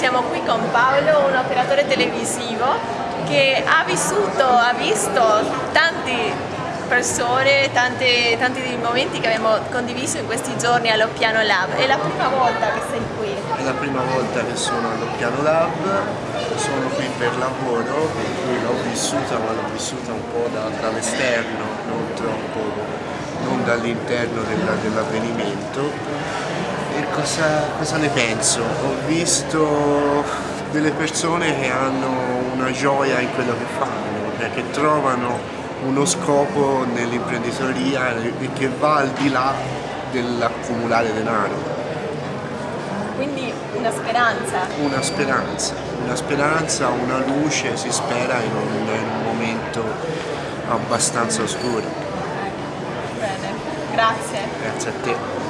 siamo qui con Paolo, un operatore televisivo che ha vissuto, ha visto tanti persone, tanti dei momenti che abbiamo condiviso in questi giorni all'Oppiano Lab. È la prima volta che sei qui? È la prima volta che sono all'Oppiano Lab, sono qui per lavoro, per cui l'ho vissuta, ma l'ho vissuta un po' da, dall'esterno, non troppo, non dall'interno dell'avvenimento e cosa, cosa ne penso? Ho visto delle persone che hanno una gioia in quello che fanno, che trovano uno scopo nell'imprenditoria e che va al di là dell'accumulare denaro. Quindi una speranza? Una speranza, una speranza, una luce, si spera in un, in un momento abbastanza oscuro. Bene, grazie. Grazie a te.